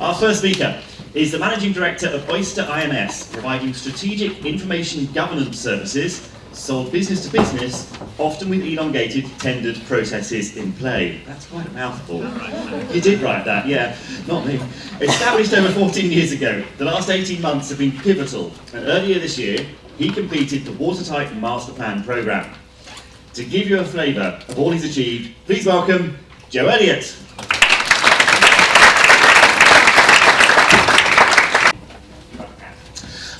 Our first speaker is the Managing Director of Oyster IMS, providing strategic information governance services sold business to business, often with elongated tendered processes in play. That's quite a mouthful. You did write that, yeah, not me. Established over 14 years ago, the last 18 months have been pivotal, and earlier this year, he completed the Watertight Master Plan programme. To give you a flavour of all he's achieved, please welcome Joe Elliott.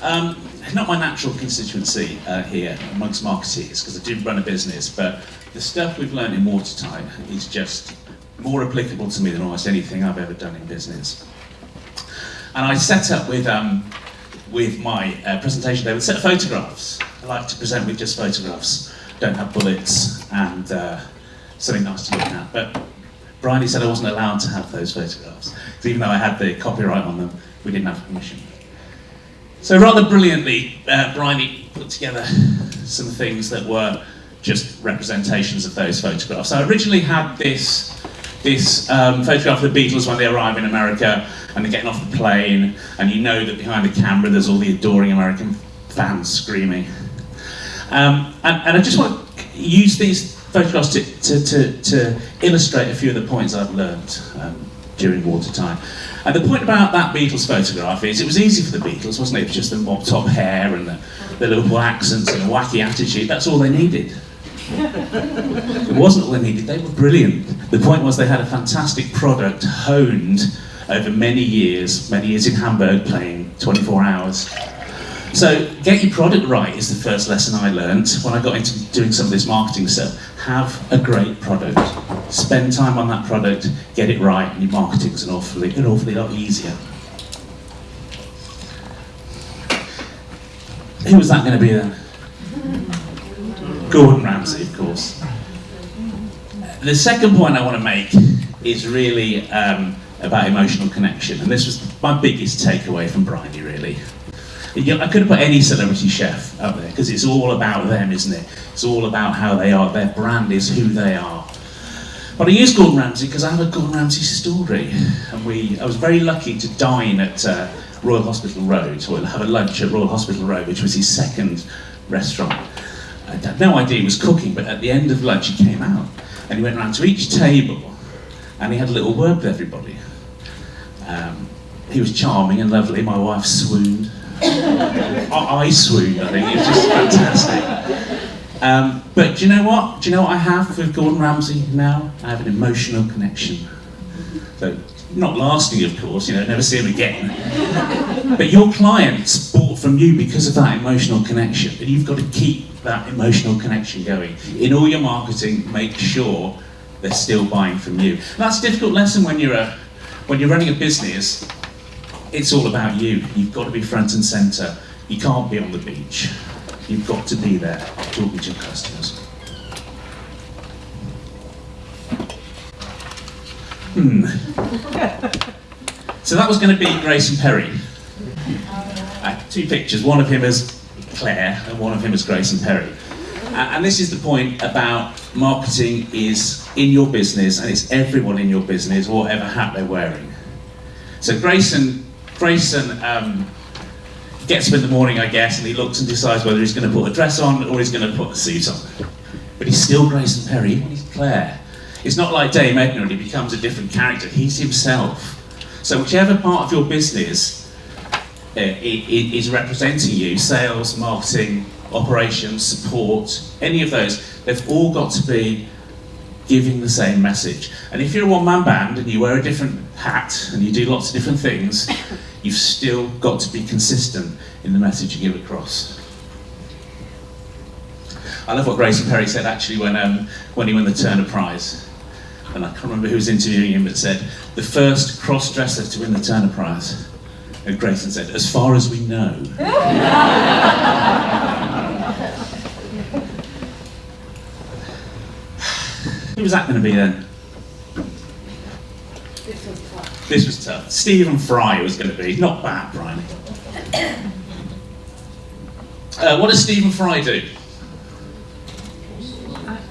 Um, not my natural constituency uh, here amongst marketeers because I did run a business, but the stuff we've learned in Watertight is just more applicable to me than almost anything I've ever done in business. And I set up with, um, with my uh, presentation day with a set of photographs. I like to present with just photographs, don't have bullets and uh, something nice to look at. But Bryony said I wasn't allowed to have those photographs, because even though I had the copyright on them, we didn't have permission. So rather brilliantly, uh, Bryony put together some things that were just representations of those photographs. I originally had this, this um, photograph of the Beatles when they arrive in America and they're getting off the plane, and you know that behind the camera there's all the adoring American fans screaming. Um, and, and I just want to use these photographs to, to, to, to illustrate a few of the points I've learned um, during Watertight. And the point about that Beatles photograph is it was easy for the Beatles, wasn't it? It was just the mop top hair and the, the Liverpool accents and a wacky attitude. That's all they needed. it wasn't all they needed, they were brilliant. The point was they had a fantastic product honed over many years, many years in Hamburg playing 24 hours. So get your product right is the first lesson I learned when I got into doing some of this marketing stuff. Have a great product. Spend time on that product, get it right, and your marketing's an awfully, an awfully lot easier. Who was that going to be then? Gordon Ramsay, of course. The second point I want to make is really um, about emotional connection, and this was my biggest takeaway from Bryony, really. I could have put any celebrity chef up there because it's all about them, isn't it? It's all about how they are. Their brand is who they are. But I use Gordon Ramsay because I have a Gordon Ramsay story, and we. I was very lucky to dine at uh, Royal Hospital Road, or have a lunch at Royal Hospital Road, which was his second restaurant. I had no idea he was cooking, but at the end of lunch he came out and he went around to each table and he had a little word with everybody. Um, he was charming and lovely. My wife swooned. I, swooned, I think. It was just fantastic. Um, but do you know what? Do you know what I have with Gordon Ramsay now? I have an emotional connection. So, not lasting, of course, you know, never see him again. But your clients bought from you because of that emotional connection. And you've got to keep that emotional connection going. In all your marketing, make sure they're still buying from you. That's a difficult lesson when you're a, when you're running a business it's all about you. You've got to be front and centre. You can't be on the beach. You've got to be there talking to your customers. Hmm. so that was going to be Grayson Perry. Uh, two pictures, one of him as Claire and one of him as Grayson Perry. Uh, and this is the point about marketing is in your business and it's everyone in your business, whatever hat they're wearing. So Grayson Grayson um, gets up in the morning, I guess, and he looks and decides whether he's going to put a dress on or he's going to put a suit on. But he's still Grayson Perry, even he's Claire. It's not like Dame Edna and he becomes a different character, he's himself. So whichever part of your business uh, is representing you, sales, marketing, operations, support, any of those, they've all got to be giving the same message. And if you're a one-man band and you wear a different hat and you do lots of different things, you've still got to be consistent in the message you give across. I love what Grayson Perry said actually when, um, when he won the Turner Prize. And I can't remember who was interviewing him, but said, the first cross-dresser to win the Turner Prize. And Grayson said, as far as we know. who was that going to be then? This was tough. Stephen Fry was going to be. Not bad, Brian. Uh, what does Stephen Fry do?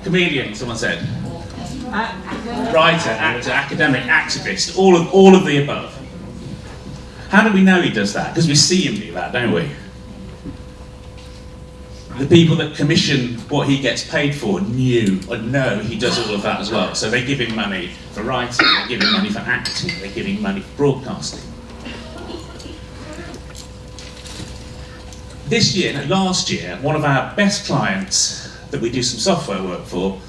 Comedian, someone said. Writer, actor, academic, activist, all of, all of the above. How do we know he does that? Because we see him do that, don't we? The people that commission what he gets paid for knew or know he does all of that as well. So they give him money for writing, they give him money for acting, they give him money for broadcasting. This year, no, last year, one of our best clients that we do some software work for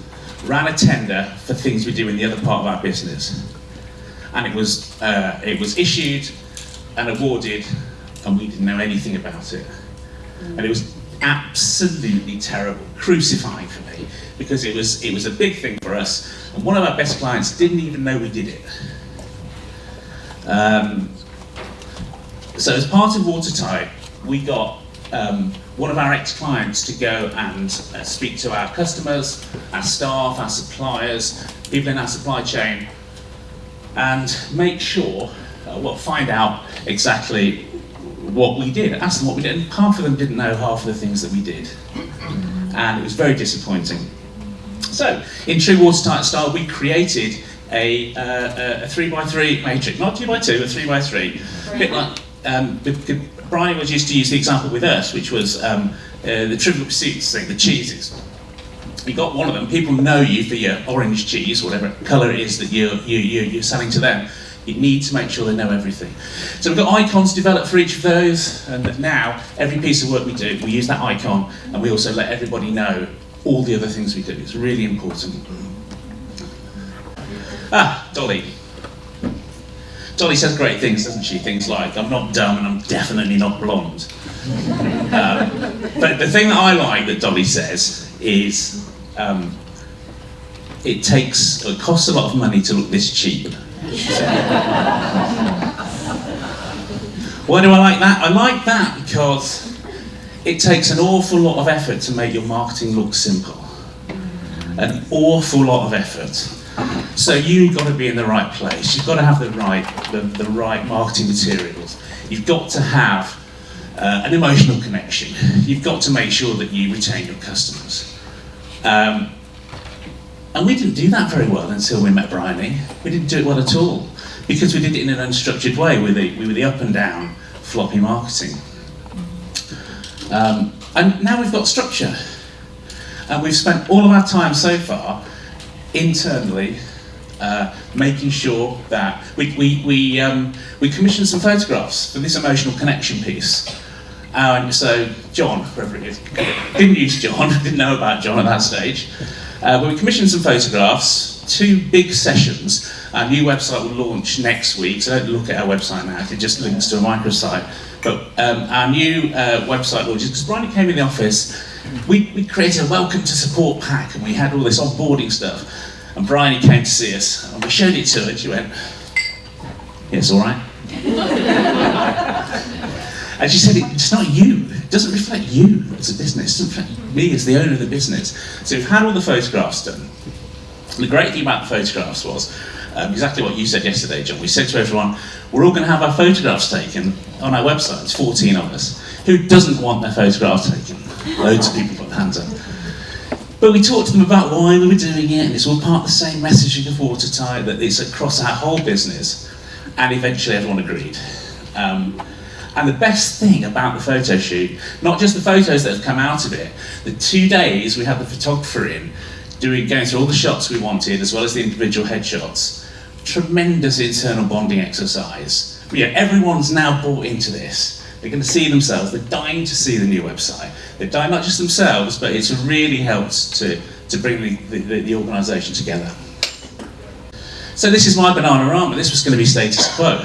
ran a tender for things we do in the other part of our business. And it was, uh, it was issued and awarded, and we didn't know anything about it. And it was absolutely terrible, crucifying for me, because it was, it was a big thing for us, and one of our best clients didn't even know we did it. Um, so as part of Watertight, we got um, one of our ex-clients to go and uh, speak to our customers, our staff, our suppliers, people in our supply chain, and make sure, uh, well, find out exactly what we did, asked them what we did, and half of them didn't know half of the things that we did. And it was very disappointing. So, in true watertight style, we created a, uh, a three by three matrix, not two by two, a three by three. A bit like um, Brian was used to use the example with us, which was um, uh, the Trivial Pursuits thing, the cheeses. You got one of them, people know you for your orange cheese, whatever colour it is that you're, you, you, you're selling to them. You need to make sure they know everything. So we've got icons developed for each of those, and now every piece of work we do, we use that icon, and we also let everybody know all the other things we do. It's really important. Ah, Dolly. Dolly says great things, doesn't she? Things like, I'm not dumb and I'm definitely not blonde. um, but the thing that I like that Dolly says is, um, it takes, it costs a lot of money to look this cheap. Why do I like that? I like that because it takes an awful lot of effort to make your marketing look simple. An awful lot of effort. So you've got to be in the right place. You've got to have the right, the, the right marketing materials. You've got to have uh, an emotional connection. You've got to make sure that you retain your customers. Um, and we didn't do that very well until we met Bryony. We didn't do it well at all because we did it in an unstructured way with the, with the up and down floppy marketing. Um, and now we've got structure. And we've spent all of our time so far internally uh, making sure that we, we, we, um, we commissioned some photographs for this emotional connection piece. Uh, and so John, whoever it is, didn't use John, didn't know about John at that stage. Uh, we commissioned some photographs, two big sessions. Our new website will launch next week, so don't look at our website now, it just links to a microsite. But um, our new uh, website launches, because Brian came in the office, we, we created a welcome to support pack and we had all this onboarding stuff. And Bryony came to see us and we showed it to her and she went, it's all right. and she said, it's not you. Doesn't reflect you as a business. It doesn't reflect me as the owner of the business. So we've had all the photographs done. The great thing about the photographs was um, exactly what you said yesterday, John. We said to everyone, we're all going to have our photographs taken on our website. It's 14 of us. Who doesn't want their photographs taken? Loads of people put their hands up. But we talked to them about why we were doing it, and it's all part of the same messaging of Watertight, that it's across our whole business, and eventually everyone agreed. Um, and the best thing about the photo shoot, not just the photos that have come out of it, the two days we had the photographer in, doing, going through all the shots we wanted, as well as the individual headshots, tremendous internal bonding exercise. Yeah, everyone's now bought into this. They're going to see themselves. They're dying to see the new website. They're dying not just themselves, but it's really helped to, to bring the, the, the organisation together. So this is my banana Bananarama. This was going to be status quo.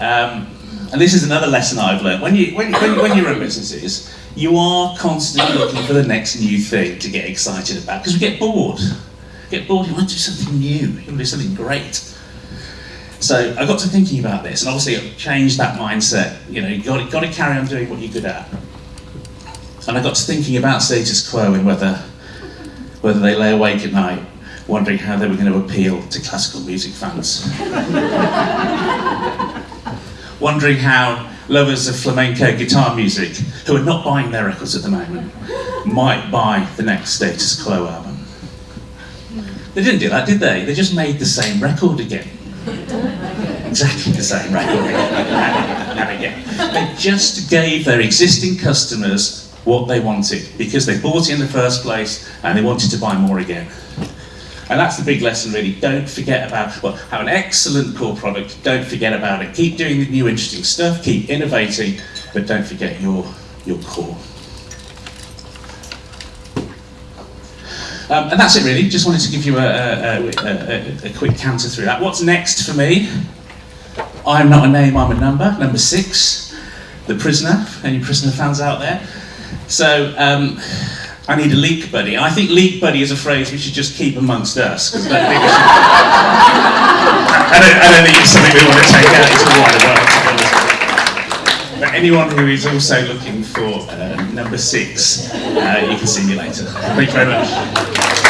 Um, and this is another lesson I've learned. When you, when, when, when you run businesses, you are constantly looking for the next new thing to get excited about because we get bored. get bored, you want to do something new, you want to do something great. So I got to thinking about this, and obviously it changed that mindset. You know, you got, got to carry on doing what you're good at. And I got to thinking about status quo and whether, whether they lay awake at night wondering how they were going to appeal to classical music fans. wondering how lovers of flamenco guitar music, who are not buying their records at the moment, might buy the next status quo album. They didn't do that, did they? They just made the same record again. exactly the same record again. They just gave their existing customers what they wanted because they bought it in the first place and they wanted to buy more again. And that's the big lesson, really. Don't forget about, well, have an excellent core product. Don't forget about it. Keep doing the new, interesting stuff. Keep innovating, but don't forget your your core. Um, and that's it, really. Just wanted to give you a, a, a, a, quick counter through that. What's next for me? I'm not a name, I'm a number. Number six, the prisoner. Any prisoner fans out there? So. Um, I need a leak buddy. I think leak buddy is a phrase we should just keep amongst us. I, don't think I, don't, I don't think it's something we want to take out into the wider world. But anyone who is also looking for uh, number six, uh, you can see me later. Thank you very much.